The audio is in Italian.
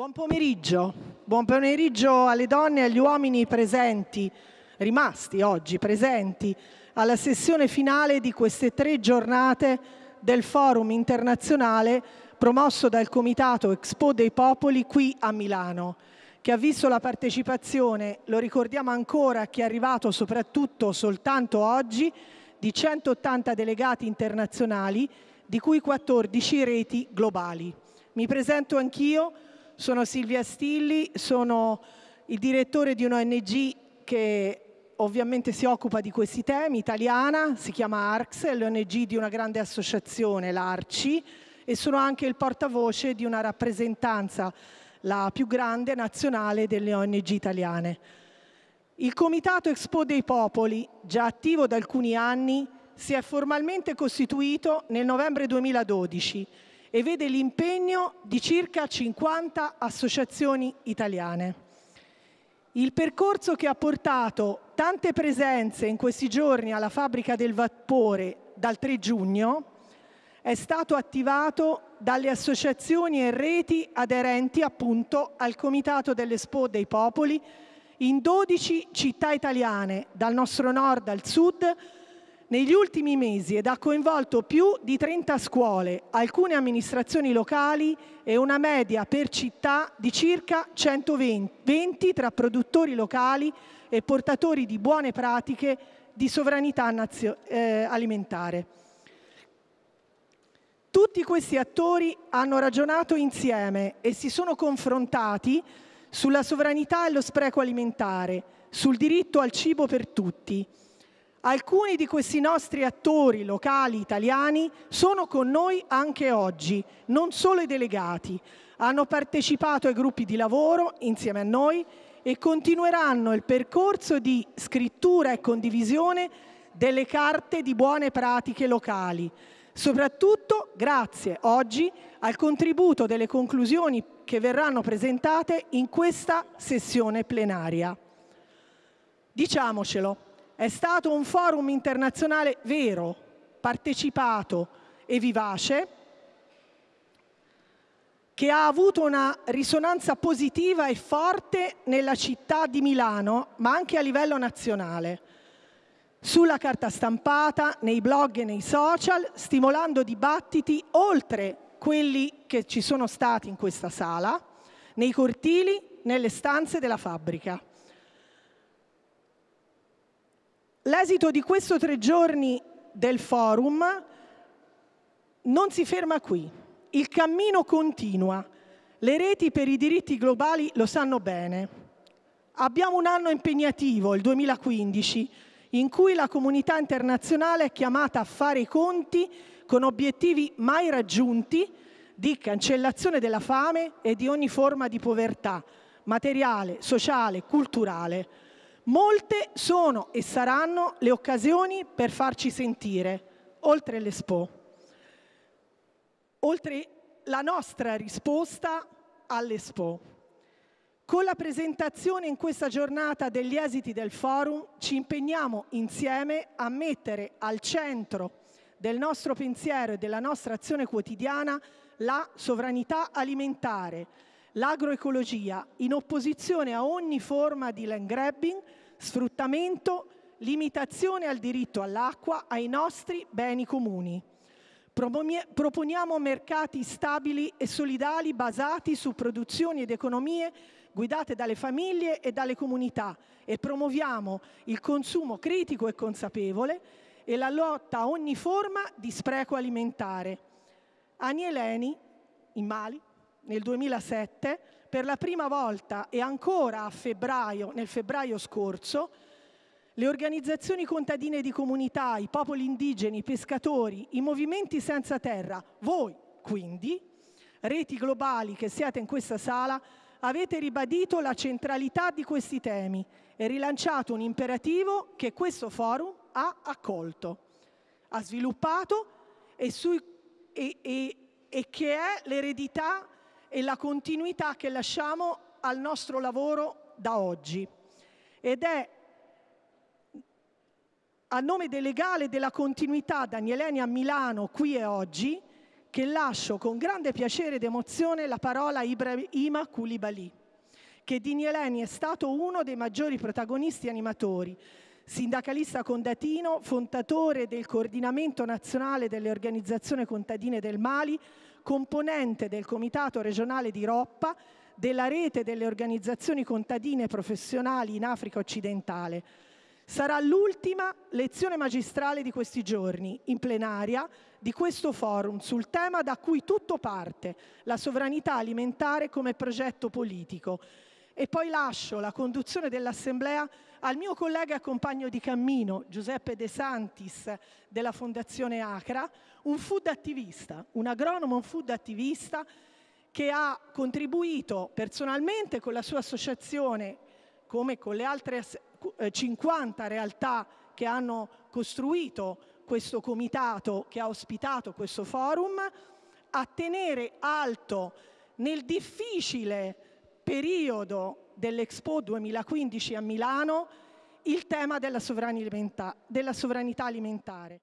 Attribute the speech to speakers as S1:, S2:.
S1: Buon pomeriggio. Buon pomeriggio alle donne e agli uomini presenti, rimasti oggi presenti, alla sessione finale di queste tre giornate del Forum internazionale promosso dal Comitato Expo dei Popoli qui a Milano, che ha visto la partecipazione, lo ricordiamo ancora, che è arrivato soprattutto soltanto oggi, di 180 delegati internazionali, di cui 14 reti globali. Mi presento anch'io, sono Silvia Stilli, sono il direttore di un'ONG che ovviamente si occupa di questi temi, italiana, si chiama ARCS, è l'ONG di una grande associazione, l'ARCI, e sono anche il portavoce di una rappresentanza, la più grande nazionale delle ONG italiane. Il Comitato Expo dei Popoli, già attivo da alcuni anni, si è formalmente costituito nel novembre 2012 e vede l'impegno di circa 50 associazioni italiane. Il percorso che ha portato tante presenze in questi giorni alla fabbrica del vapore dal 3 giugno è stato attivato dalle associazioni e reti aderenti appunto al Comitato dell'Expo dei Popoli in 12 città italiane, dal nostro nord al sud, negli ultimi mesi ed ha coinvolto più di 30 scuole, alcune amministrazioni locali e una media per città di circa 120 tra produttori locali e portatori di buone pratiche di sovranità eh, alimentare. Tutti questi attori hanno ragionato insieme e si sono confrontati sulla sovranità e lo spreco alimentare, sul diritto al cibo per tutti. Alcuni di questi nostri attori locali italiani sono con noi anche oggi, non solo i delegati. Hanno partecipato ai gruppi di lavoro insieme a noi e continueranno il percorso di scrittura e condivisione delle carte di buone pratiche locali, soprattutto grazie oggi al contributo delle conclusioni che verranno presentate in questa sessione plenaria. Diciamocelo, è stato un forum internazionale vero, partecipato e vivace, che ha avuto una risonanza positiva e forte nella città di Milano, ma anche a livello nazionale sulla carta stampata, nei blog e nei social, stimolando dibattiti oltre quelli che ci sono stati in questa sala, nei cortili, nelle stanze della fabbrica. L'esito di questo tre giorni del forum non si ferma qui, il cammino continua, le reti per i diritti globali lo sanno bene. Abbiamo un anno impegnativo, il 2015, in cui la comunità internazionale è chiamata a fare i conti con obiettivi mai raggiunti di cancellazione della fame e di ogni forma di povertà materiale, sociale, culturale. Molte sono e saranno le occasioni per farci sentire, oltre l'Expo, oltre la nostra risposta all'Expo. Con la presentazione in questa giornata degli esiti del forum ci impegniamo insieme a mettere al centro del nostro pensiero e della nostra azione quotidiana la sovranità alimentare, l'agroecologia, in opposizione a ogni forma di land grabbing, sfruttamento, limitazione al diritto all'acqua, ai nostri beni comuni. Proponiamo mercati stabili e solidali basati su produzioni ed economie guidate dalle famiglie e dalle comunità e promuoviamo il consumo critico e consapevole e la lotta a ogni forma di spreco alimentare. Anieleni, in Mali, nel 2007, per la prima volta e ancora a febbraio, nel febbraio scorso, le organizzazioni contadine di comunità, i popoli indigeni, i pescatori, i movimenti senza terra, voi quindi, reti globali che siete in questa sala, avete ribadito la centralità di questi temi e rilanciato un imperativo che questo forum ha accolto, ha sviluppato e, sui, e, e, e che è l'eredità e la continuità che lasciamo al nostro lavoro da oggi. Ed è a nome del legale della continuità Danieleni a Milano qui e oggi che lascio con grande piacere ed emozione la parola a Ibrahima Koulibaly, che di Nieleni è stato uno dei maggiori protagonisti animatori, sindacalista condatino, fondatore del Coordinamento Nazionale delle Organizzazioni Contadine del Mali, componente del Comitato regionale di Roppa, della rete delle organizzazioni contadine professionali in Africa occidentale. Sarà l'ultima lezione magistrale di questi giorni, in plenaria, di questo forum sul tema da cui tutto parte, la sovranità alimentare come progetto politico. E poi lascio la conduzione dell'Assemblea al mio collega e compagno di cammino, Giuseppe De Santis, della Fondazione Acra, un food attivista, un agronomo un food attivista che ha contribuito personalmente con la sua associazione, come con le altre 50 eh, realtà che hanno costruito questo comitato che ha ospitato questo forum, a tenere alto nel difficile periodo dell'Expo 2015 a Milano il tema della sovranità alimentare.